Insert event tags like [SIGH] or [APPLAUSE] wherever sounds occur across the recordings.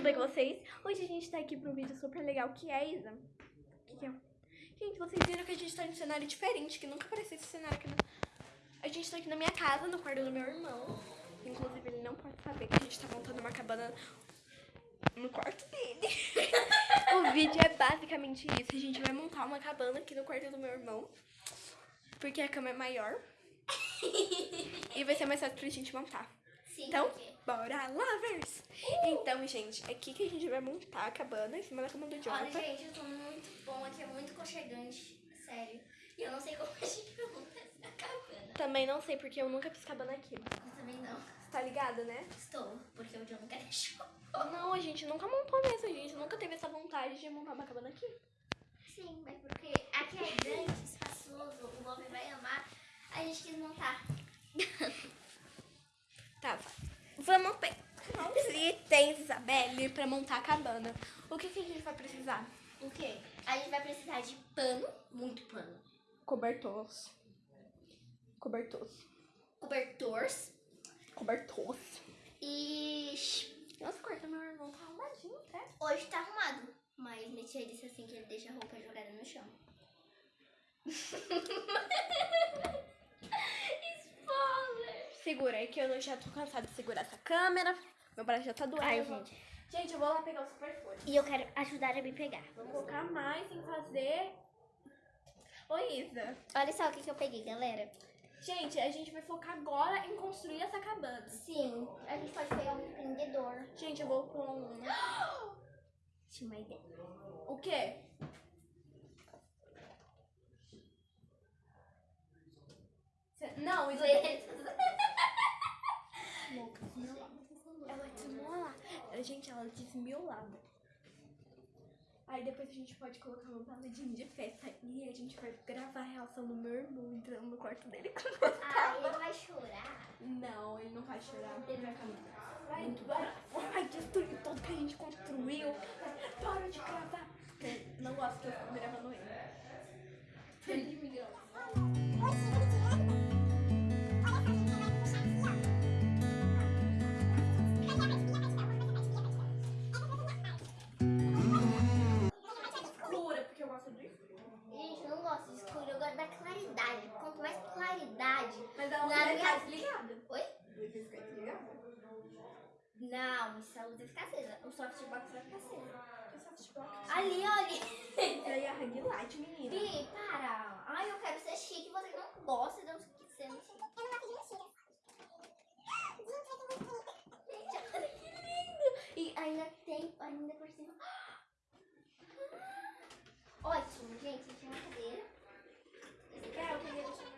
tudo bem com vocês? Hoje a gente tá aqui pra um vídeo super legal, que é, Isa? O que, que é? Gente, vocês viram que a gente tá em um cenário diferente, que nunca apareceu esse cenário aqui. Na... A gente tá aqui na minha casa, no quarto do meu irmão. Inclusive, ele não pode saber que a gente tá montando uma cabana no quarto dele. [LAUGHS] o vídeo é basicamente isso. A gente vai montar uma cabana aqui no quarto do meu irmão. Porque a cama é maior. [LAUGHS] e vai ser mais fácil pra gente montar. Sim, Então, porque- bora lovers! Então, gente, é aqui que a gente vai montar a cabana em cima da cama do Olha, Jonathan. gente, eu tô muito bom aqui, é muito conchegante, sério. E eu não sei como a gente vai montar essa cabana. Também não sei porque eu nunca fiz cabana aqui. Eu também não. Você tá ligada, né? Estou, porque o John nunca deixou. Não, a gente nunca montou mesmo. A gente nunca teve essa vontade de montar uma cabana aqui. Sim, mas porque aqui é grande, espaçoso, o Bob vai amar. A gente quis montar. [LAUGHS] Tá, vamos ver. Os itens, Isabelle, pra montar a cabana. O que, que a gente vai precisar? O quê? A gente vai precisar de pano, muito pano. Cobertores. Cobertores. Cobertores Cobertores. e... Nossa, do meu irmão tá arrumadinho até. Hoje tá arrumado, mas Metia disse assim que ele deixa a roupa jogada no chão. [LAUGHS] Spoiler! Segura aí que eu já tô cansada de segurar essa câmera. Meu braço já tá doendo. Ai, gente. Gente, eu vou lá pegar o superfone. E eu quero ajudar a me pegar. Vamos focar mais em fazer... Oi, Isa. Olha só o que, que eu peguei, galera. Gente, a gente vai focar agora em construir essa cabana. Sim, a gente pode pegar um empreendedor. Gente, eu vou pôr um... [GASPS] Tinha uma ideia. O quê? Não, Isa... [LAUGHS] Louca, desmiolada. Ela é Gente, ela é desmiolada. Aí depois a gente pode colocar uma paladinha de festa e a gente vai gravar a reação do meu irmão entrando no quarto dele com Ah, ele vai chorar. Não, ele não vai chorar. Ele vai ficar muito bravo. Vai, vai, vai destruir tudo que a gente construiu. Para de gravar. Não gosto que eu fico gravando. Ele Não, isso a luz vai ficar acesa. O softbox vai ficar acesa. Eu assisto a Ali, olha. Isso aí é ring light, menina. Bi, para. Ai, eu quero ser chique. Você não gosta de eu ser. Eu não gosto de mentira. Gente, olha que lindo. E ainda tem, ainda por cima. [GASPS] Ótimo, gente. Tinha uma cadeira. Esse aqui é o que eu ia deixar.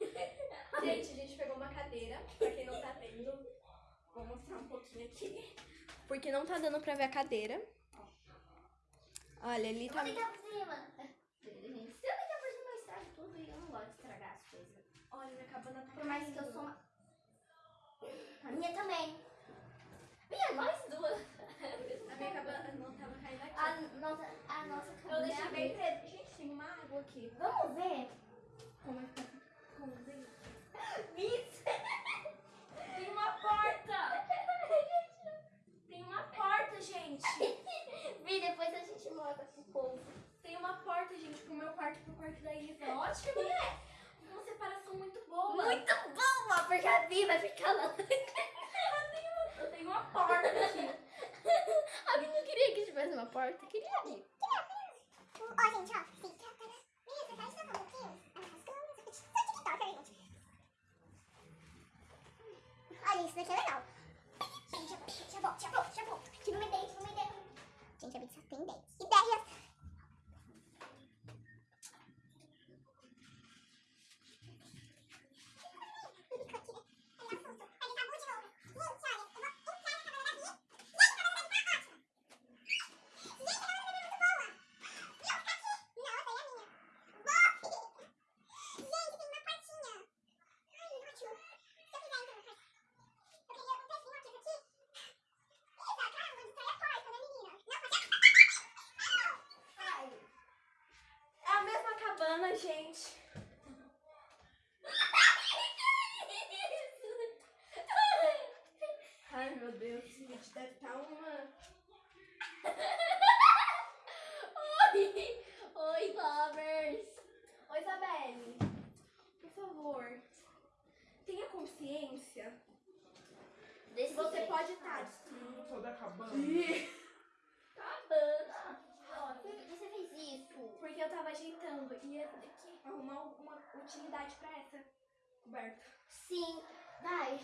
[LAUGHS] Gente, a gente pegou uma cadeira, pra quem não tá vendo, vou mostrar um pouquinho aqui. Porque não tá dando pra ver a cadeira. Olha, ali Eu tá... vou deitar por cima. Se eu deitar por cima, eu estrago tudo e eu não gosto de estragar as coisas. Olha, minha cabana tá Por mais que eu sou uma. A minha também. Minha, nós duas. [LAUGHS] A minha cabana não tava caindo aqui. A nossa, a nossa Eu cabana. deixei bem preto. Gente, tem uma água aqui. Vamos ver. Como é que tá? Como é que Isso. Tem uma porta! [LAUGHS] Tem uma porta, gente! Vi, depois a gente mostra pro povo. Tem uma porta, gente, pro meu quarto e pro quarto da Isa. Ótimo, né? Uma separação muito boa. Muito boa, porque a Vi vai ficar lá. esse daqui é legal. Gente, já volto, já volto, já volto. Tive uma ideia, tive uma ideia. Gente, a Big tem 10. Deve estar uma. [LAUGHS] Oi! Oi, lovers! Oi, Isabelle. Por favor, tenha consciência Desse que você jeito. pode estar Não sou da cabana. Cabana. Ó, por que você fez isso? Porque eu tava ajeitando e essa daqui arrumar uma utilidade pra essa coberta. Sim, vai.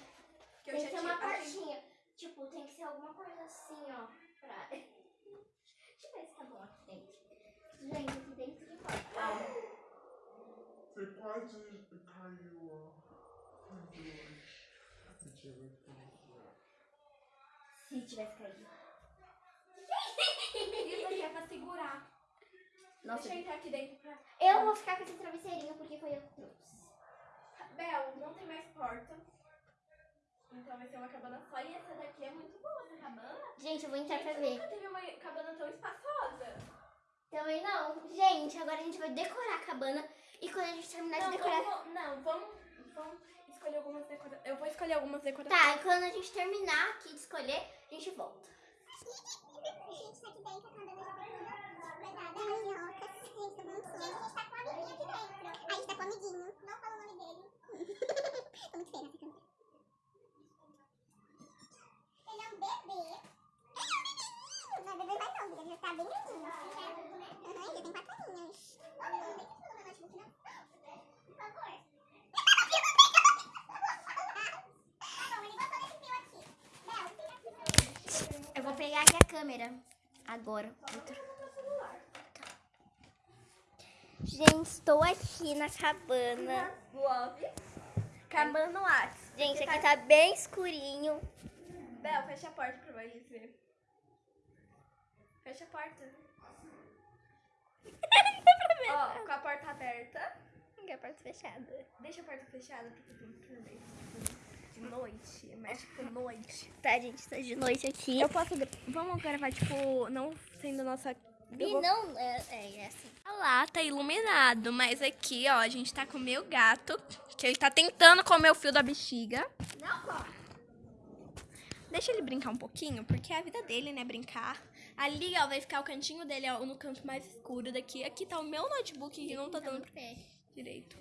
Que eu tem já que ser tinha uma partinha. Tipo, tem que ser alguma coisa assim, ó. Pra... [LAUGHS] Deixa eu ver se tá bom aqui dentro. Gente, aqui dentro que pode. Você quase caiu, ó. Se tivesse caído. [LAUGHS] Isso aqui é pra segurar. Nossa, Deixa eu entrar aqui dentro pra. eu vou ficar com esse travesseirinho porque foi eu que trouxe. Bel, não tem mais porta. Então vai ser uma cabana só. E essa daqui é muito boa, essa cabana. Gente, eu vou entrar pra Gente, ver. Nunca teve uma cabana tão espaçosa. Também não. Gente, agora a gente vai decorar a cabana. E quando a gente terminar Não, de decorar. vamos, não, vamos, vamos escolher algumas decorações. Eu vou escolher algumas decorações. Tá, e quando a gente terminar aqui de escolher, a gente volta. Gente, tá aqui dentro, a cabana já tá toda guardada. Minhocas. [LAUGHS] Gente, tá bonitinho. Gente, a gente tá com um amiguinho aqui dentro. A gente tá com um amiguinho. Não fala o nome dele. [LAUGHS] Tô muito feia nessa câmera. Ele é um bebê. Ele é um. Não é bebê mais não, ele já tá bem grandinho. Aham, já tem quatro aninhos. Ô, não tem que falar no notebook, não. Por favor. Tá ele. Eu vou pegar aqui a câmera. Agora. Gente, estou aqui na cabana. Cabana no Whats. Gente, aqui tá bem escurinho. Bel, fecha a porta pra eles verem. Fecha a porta. [LAUGHS] Ó, com a porta aberta. Aqui a porta fechada. Deixa a porta fechada porque tem turma de noite. Mas tipo noite. Tá, gente, tá de noite aqui. Eu posso. gra- Vamos gravar, tipo, não sendo nossa. E vou- não, é, é, é assim. Lá tá iluminado, mas aqui, ó, a gente tá com o meu gato, que ele tá tentando comer o fio da bexiga. Não corre. Deixa ele brincar um pouquinho, porque é a vida dele, né, brincar. Ali, ó, vai ficar o cantinho dele, ó, no canto mais escuro daqui. Aqui tá o meu notebook, que não tá dando muito pé. direito.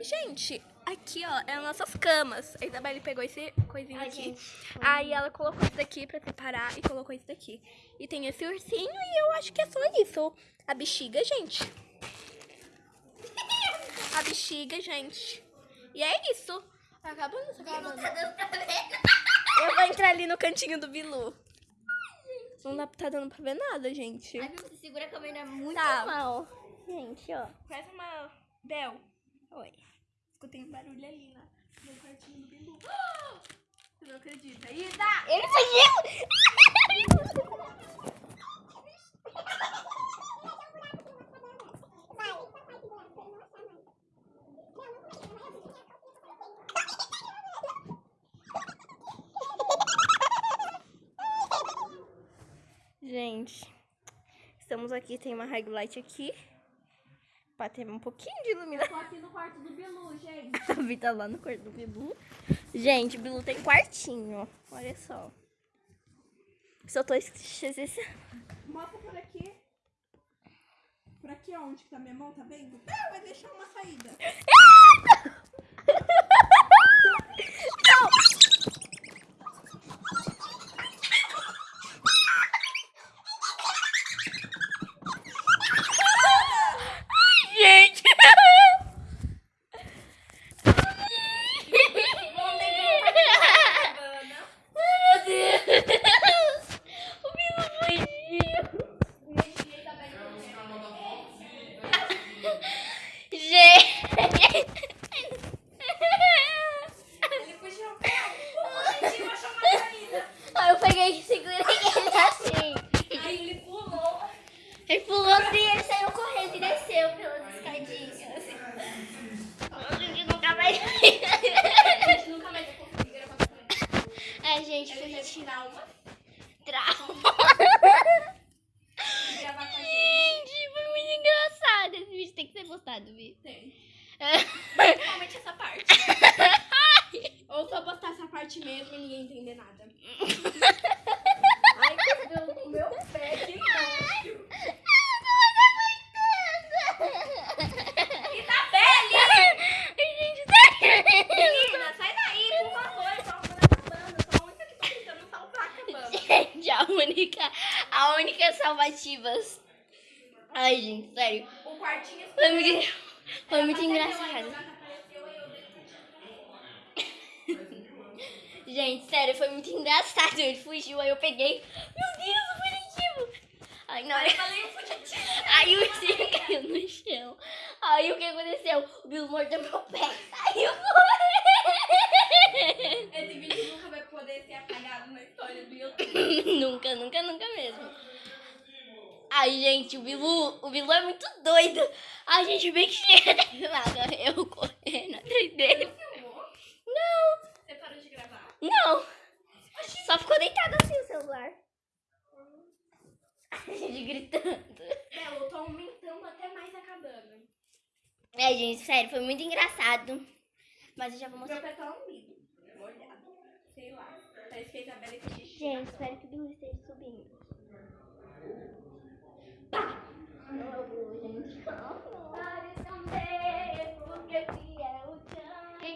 Gente, aqui, ó, é as nossas camas. A Isabelle pegou esse coisinho Ai, aqui. gente. Aí ela colocou isso daqui pra separar e colocou isso daqui. E tem esse ursinho e eu acho que é só isso. A bexiga, gente. A bexiga, gente. E é isso. Acabando, tá Não tá dando pra ver. Entrar ali no cantinho do Bilu. Não dá, tá dando pra ver nada, gente. Ai, você segura a câmera muito Tá. mal. Gente, ó. Faz uma... Bel. Oi. Escutei um barulho ali na, no quartinho do Bilu. [GASPS] Você não acredita. Isa! Ele fugiu! [LAUGHS] Gente, estamos aqui, tem uma ring light aqui. Pra ter um pouquinho de iluminação. Tô aqui no quarto do Bilu, gente. [LAUGHS] A Vi tá lá no quarto do Bilu. Gente, o Bilu tem quartinho. Olha só. Só tô esquecendo. Mostra por aqui. Por aqui, onde que tá minha mão, tá vendo? Ah, vai deixar uma saída. postado, Vi. Tem. É. [LAUGHS] Principalmente essa parte. [LAUGHS] Ou só postar essa parte mesmo e ninguém entender nada. Ai, que o meu pé, é tá que tá nojo. A única, a única salvativas. Ai, gente, sério. Quartinho Foi muito, foi muito engraçado. aí eu [LAUGHS] Gente, sério, foi muito engraçado. Ele fugiu, aí eu peguei. Meu Deus, o fugitivo! Aí na hora. Eu. Aí o ursinho [LAUGHS] caiu no chão. Aí o que aconteceu? O Bilu mordeu meu pé. Saiu correndo. Esse vídeo nunca vai poder ser apagado na história do YouTube. [LAUGHS] nunca, nunca, nunca mesmo. Ai, gente, o Bilu, o Bilu é muito doido. A gente bem que chega da filmada. Eu correndo atrás dele. Filmou? Não, Você parou de gravar? não. Só ficou deitado assim o celular. [LAUGHS] A gente gritando. Belo, eu tô aumentando até mais a cabana. É, gente, sério, foi muito engraçado. Mas eu já vou Meu mostrar. pé tá umbido. Molhado. Sei lá. Parece que a Isabela. Gente, espero que o Bilu esteja subindo. Pá! Não é o Bilu,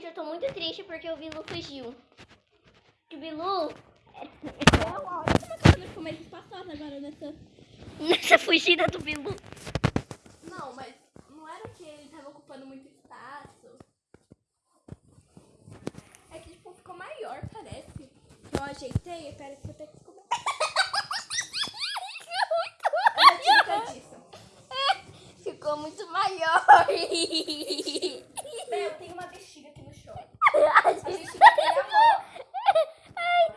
gente. Eu tô muito triste porque o Bilu fugiu. O Bilu É ficou mais espaçosa agora nessa... nessa fugida do Bilu. Não, mas não era que ele tava ocupando muito espaço. É que, tipo, ficou maior, parece. Eu ajeitei, parece que eu tenho que ficou... Eu já tive conta disso. Ficou muito maior. Eu tenho uma bexiga aqui no chão. A gente bexiga tem amor. Ai,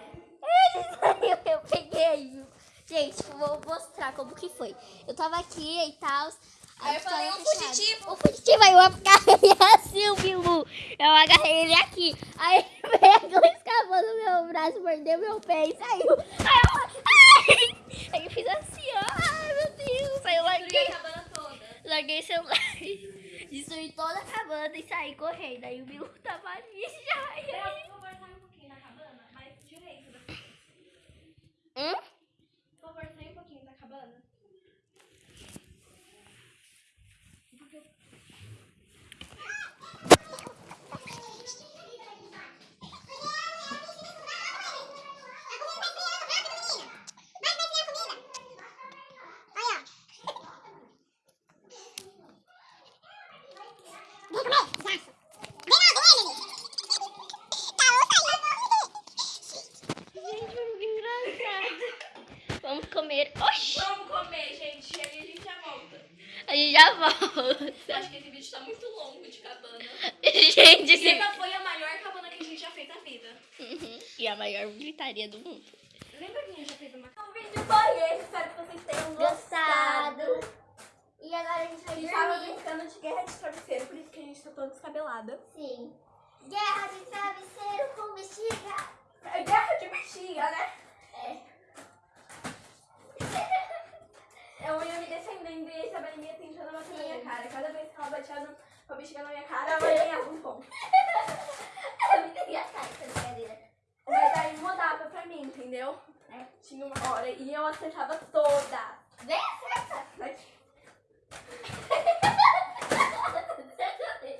eu peguei? Gente, vou mostrar como que foi. Eu tava aqui e tal. Aí eu falei, um fugitivo. O fugitivo, aí eu agarrei [LAUGHS] assim o Bilu. Eu agarrei ele aqui. Aí pegou, escapou do meu braço, mordeu meu pé e saiu. Aí eu ai! Aí eu fiz assim, ó. Larguei o celular. [LAUGHS] Destruí toda a cabana e saí correndo. Aí o Bilu tava ali [LAUGHS] já. E aí... favor, sai um pouquinho da cabana, mais direito. Hum? Por favor, sai um pouquinho da cabana. Gente, foi muito engraçado. Vamos comer. Oxi! Vamos comer, gente. E aí a gente já volta. A gente já Eu volta. acho que esse vídeo tá muito longo de cabana. Gente, E esse... essa foi a maior cabana que a gente já fez na vida. Uhum. E a maior gritaria do mundo. Lembra que a gente já fez uma? O vídeo foi esse. Espero que vocês tenham gostado. E agora a gente A vai gente tava dormir. brincando de guerra de travesseiro, por isso que a gente tá toda descabelada. Sim. Guerra de travesseiro com bexiga. É guerra de bexiga, né? É. [LAUGHS] Eu ia me defendendo e a Isabelinha tentando bater na minha cara. Cada vez que ela batia no- com a bexiga na minha cara, ela ganhava um ponto. [LAUGHS] É muito engraçado essa brincadeira. Pra mim, entendeu? É. Tinha uma hora e eu acertava toda. Vem, acerta. [LAUGHS]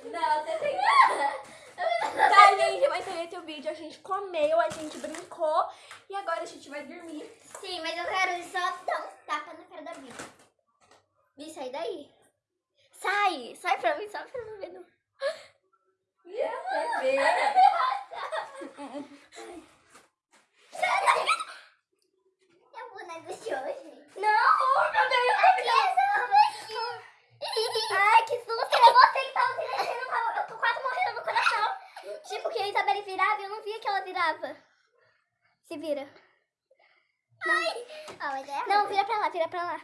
Não, você tem Tá, gente, mas foi esse o vídeo. A gente comeu, a gente brincou e agora a gente vai dormir. Sim, mas eu quero só dar um tapa na cara da Bi. Bi, sai daí. Sai! Sai pra mim, sai pra mim. ver [LAUGHS] no- E [LAUGHS] você vê. Eu vou na do hoje. Não, meu Deus. Ai, que susto! É você que tava se mexendo, tava- eu tô quase morrendo no coração. Tipo, que a Isabelle virava e eu não via que ela virava. Se vira. Ai! Não, vira pra lá, vira pra lá.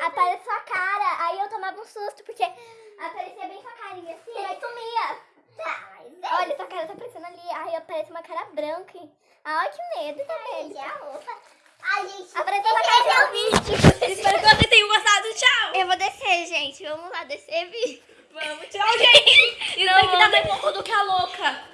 Aparece sua cara, aí eu tomava um susto, porque aparecia bem sua carinha assim, aí sumia. Tá, mas Olha, sua cara tá aparecendo ali, aí aparece uma cara branca. Ai, que medo, Isabelle. Ai, a gente que até o vídeo. Espero que vocês tenham gostado. Tchau. Eu vou descer, gente. Vamos lá, descer vi? Vamos, tchau, gente. [LAUGHS] Isso que tá mais pouco do que a louca.